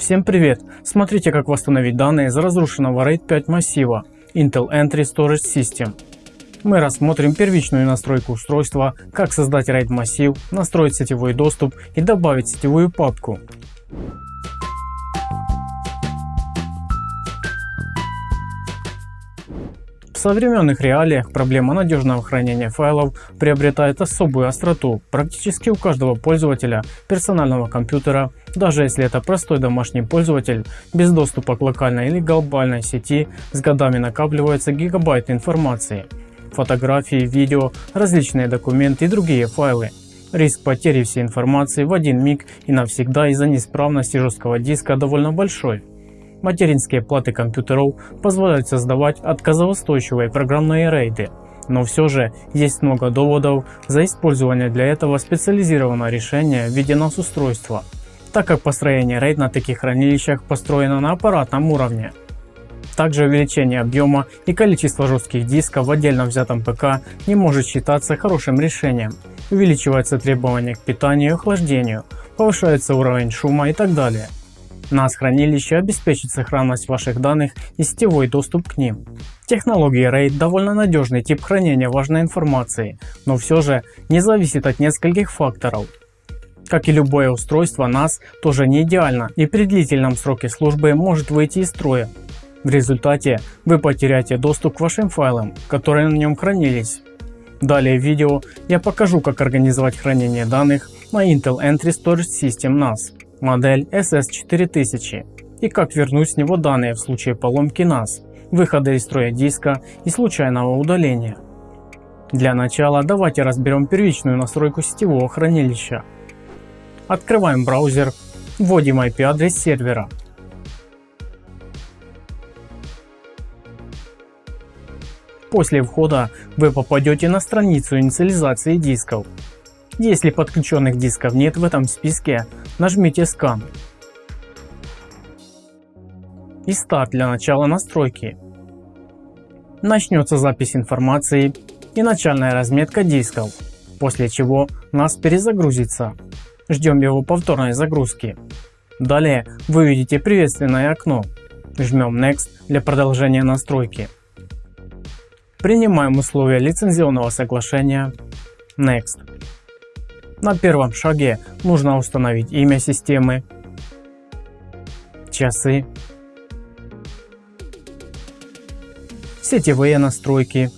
Всем привет! Смотрите как восстановить данные из разрушенного RAID 5 массива Intel Entry Storage System. Мы рассмотрим первичную настройку устройства, как создать RAID массив, настроить сетевой доступ и добавить сетевую папку. Современных реалиях проблема надежного хранения файлов приобретает особую остроту практически у каждого пользователя персонального компьютера, даже если это простой домашний пользователь без доступа к локальной или глобальной сети, с годами накапливаются гигабайты информации, фотографии, видео, различные документы и другие файлы. Риск потери всей информации в один миг и навсегда из-за неисправности жесткого диска довольно большой. Материнские платы компьютеров позволяют создавать отказоустойчивые программные рейды, но все же есть много доводов за использование для этого специализированного решения в виде NAS устройства, так как построение RAID на таких хранилищах построено на аппаратном уровне. Также увеличение объема и количества жестких дисков в отдельно взятом ПК не может считаться хорошим решением. Увеличиваются требования к питанию и охлаждению, повышается уровень шума и так далее. NAS хранилище обеспечит сохранность ваших данных и сетевой доступ к ним. Технология RAID довольно надежный тип хранения важной информации, но все же не зависит от нескольких факторов. Как и любое устройство NAS тоже не идеально и при длительном сроке службы может выйти из строя. В результате вы потеряете доступ к вашим файлам, которые на нем хранились. Далее в видео я покажу как организовать хранение данных на Intel Entry Storage System NAS модель SS4000 и как вернуть с него данные в случае поломки NAS, выхода из строя диска и случайного удаления. Для начала давайте разберем первичную настройку сетевого хранилища. Открываем браузер, вводим IP адрес сервера. После входа вы попадете на страницу инициализации дисков. Если подключенных дисков нет в этом списке, нажмите Scan и старт для начала настройки. Начнется запись информации и начальная разметка дисков, после чего NAS перезагрузится. Ждем его повторной загрузки. Далее вы видите приветственное окно. Жмем Next для продолжения настройки. Принимаем условия лицензионного соглашения. Next. На первом шаге нужно установить имя системы, часы, сетевые настройки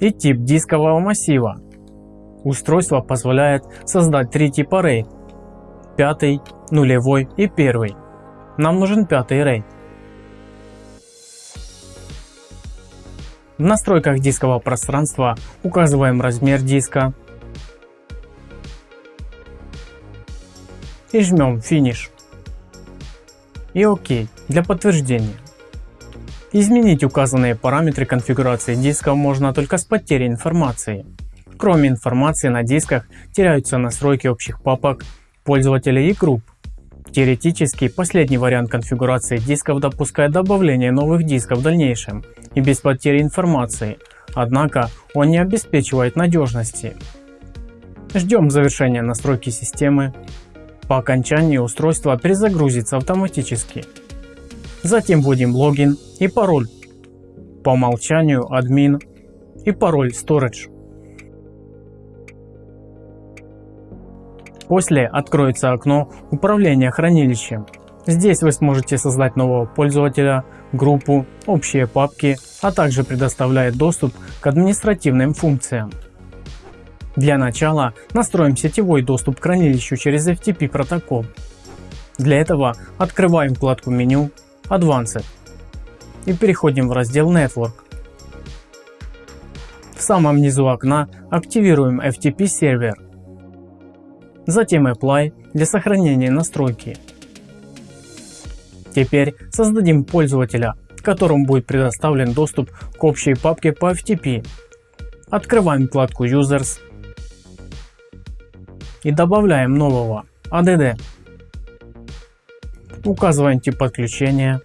и тип дискового массива. Устройство позволяет создать три типа RAID – пятый, нулевой и первый. Нам нужен пятый RAID. В настройках дискового пространства указываем размер диска и жмем Finish и ОК для подтверждения. Изменить указанные параметры конфигурации диска можно только с потерей информации. Кроме информации на дисках теряются настройки общих папок, пользователей и групп. Теоретически последний вариант конфигурации дисков допускает добавление новых дисков в дальнейшем и без потери информации, однако он не обеспечивает надежности. Ждем завершения настройки системы. По окончании устройство перезагрузится автоматически. Затем вводим логин и пароль. По умолчанию админ и пароль storage. После откроется окно управления хранилищем. Здесь вы сможете создать нового пользователя, группу, общие папки, а также предоставляет доступ к административным функциям. Для начала настроим сетевой доступ к хранилищу через FTP протокол. Для этого открываем вкладку меню Advanced и переходим в раздел Network. В самом низу окна активируем FTP сервер затем Apply для сохранения настройки. Теперь создадим пользователя, которому будет предоставлен доступ к общей папке по FTP. Открываем вкладку Users и добавляем нового ADD. Указываем тип подключения,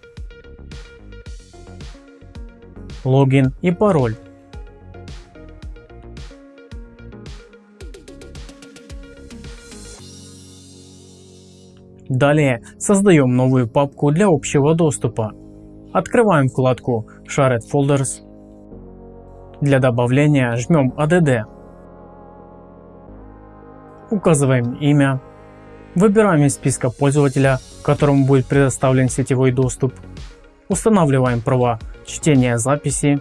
логин и пароль. Далее создаем новую папку для общего доступа. Открываем вкладку Shared Folders. Для добавления жмем ADD. Указываем имя. Выбираем из списка пользователя, которому будет предоставлен сетевой доступ. Устанавливаем права чтения записи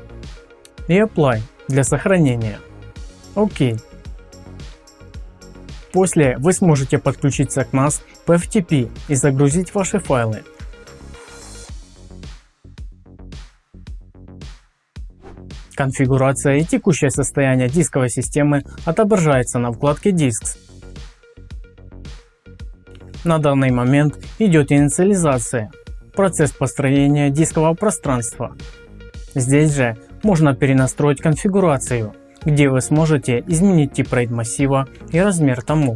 и Apply для сохранения. ОК. После вы сможете подключиться к NAS по FTP и загрузить ваши файлы. Конфигурация и текущее состояние дисковой системы отображается на вкладке Disks. На данный момент идет инициализация, процесс построения дискового пространства. Здесь же можно перенастроить конфигурацию, где вы сможете изменить тип RAID массива и размер тому.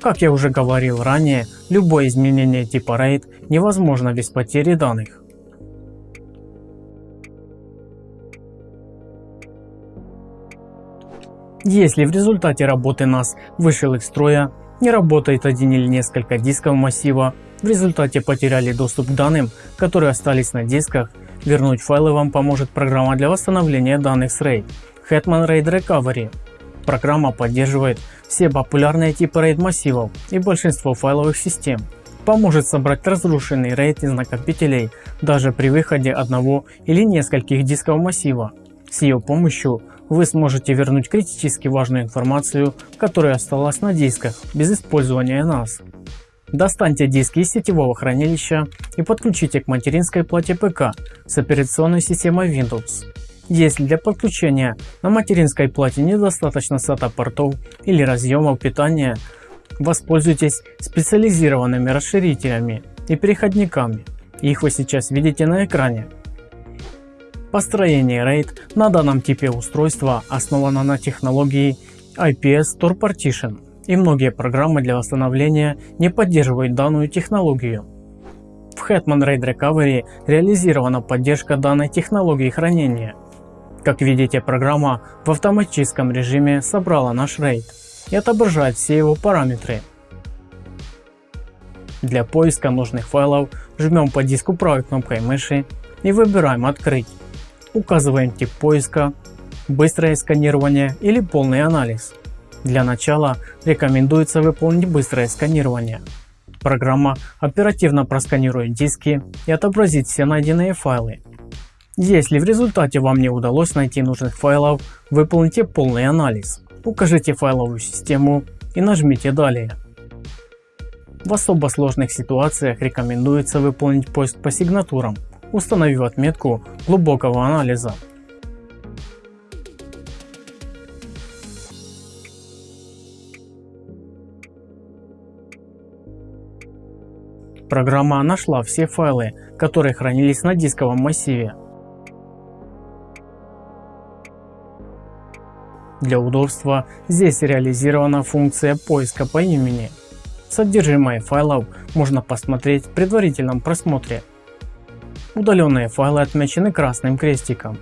Как я уже говорил ранее, любое изменение типа RAID невозможно без потери данных. Если в результате работы NAS вышел из строя, не работает один или несколько дисков массива, в результате потеряли доступ к данным, которые остались на дисках, вернуть файлы вам поможет программа для восстановления данных с RAID Hetman RAID Recovery. Программа поддерживает все популярные типы RAID массивов и большинство файловых систем. Поможет собрать разрушенный RAID из накопителей даже при выходе одного или нескольких дисков массива. С ее помощью вы сможете вернуть критически важную информацию, которая осталась на дисках без использования NAS. Достаньте диски из сетевого хранилища и подключите к материнской плате ПК с операционной системой Windows. Если для подключения на материнской плате недостаточно SATA портов или разъемов питания, воспользуйтесь специализированными расширителями и переходниками. Их вы сейчас видите на экране. Построение RAID на данном типе устройства основано на технологии IPS Store Partition и многие программы для восстановления не поддерживают данную технологию. В Hetman RAID Recovery реализирована поддержка данной технологии хранения. Как видите программа в автоматическом режиме собрала наш RAID и отображает все его параметры. Для поиска нужных файлов жмем по диску правой кнопкой мыши и выбираем открыть. Указываем тип поиска, быстрое сканирование или полный анализ. Для начала рекомендуется выполнить быстрое сканирование. Программа оперативно просканирует диски и отобразит все найденные файлы. Если в результате вам не удалось найти нужных файлов, выполните полный анализ. Укажите файловую систему и нажмите далее. В особо сложных ситуациях рекомендуется выполнить поиск по сигнатурам установив отметку глубокого анализа. Программа нашла все файлы, которые хранились на дисковом массиве. Для удобства здесь реализирована функция поиска по имени. Содержимое файлов можно посмотреть в предварительном просмотре Удаленные файлы отмечены красным крестиком.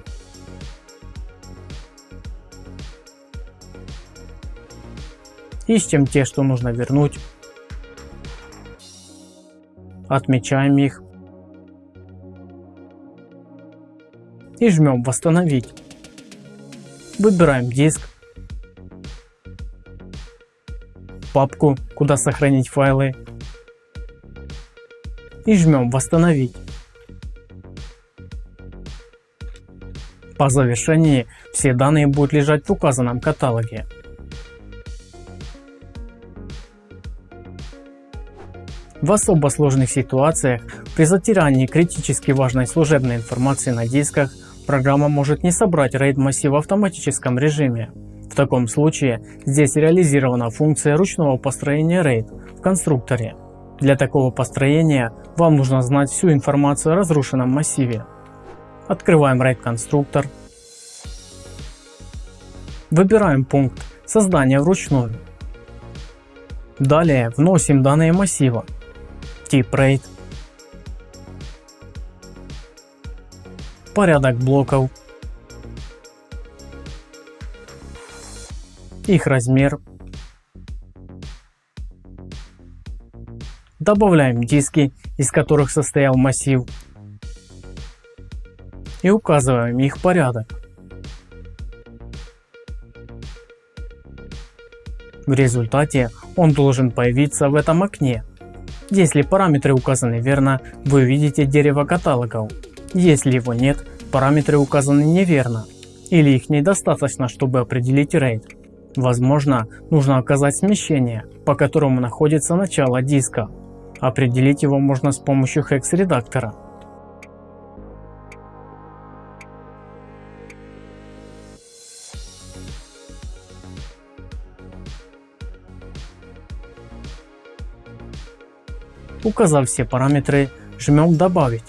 Ищем те, что нужно вернуть. Отмечаем их. И жмем восстановить. Выбираем диск. Папку, куда сохранить файлы. И жмем восстановить. По завершении все данные будут лежать в указанном каталоге. В особо сложных ситуациях при затирании критически важной служебной информации на дисках программа может не собрать RAID массив в автоматическом режиме. В таком случае здесь реализирована функция ручного построения RAID в конструкторе. Для такого построения вам нужно знать всю информацию о разрушенном массиве. Открываем RAID конструктор. Выбираем пункт создания вручную. Далее вносим данные массива. Тип RAID. Порядок блоков. Их размер. Добавляем диски, из которых состоял массив и указываем их порядок. В результате он должен появиться в этом окне. Если параметры указаны верно, вы увидите дерево каталогов. Если его нет, параметры указаны неверно или их недостаточно, чтобы определить RAID. Возможно, нужно указать смещение, по которому находится начало диска. Определить его можно с помощью hex редактора. Указав все параметры, жмем «Добавить».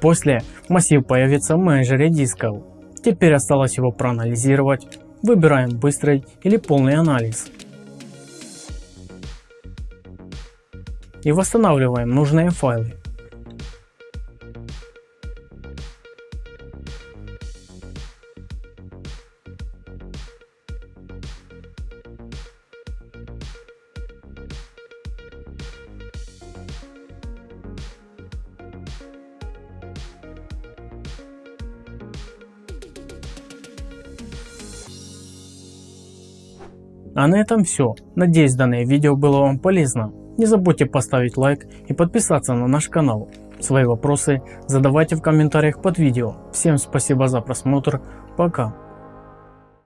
После массив появится в менеджере дисков. Теперь осталось его проанализировать. Выбираем быстрый или полный анализ. И восстанавливаем нужные файлы. А на этом все. Надеюсь данное видео было вам полезно. Не забудьте поставить лайк и подписаться на наш канал. Свои вопросы задавайте в комментариях под видео. Всем спасибо за просмотр. Пока.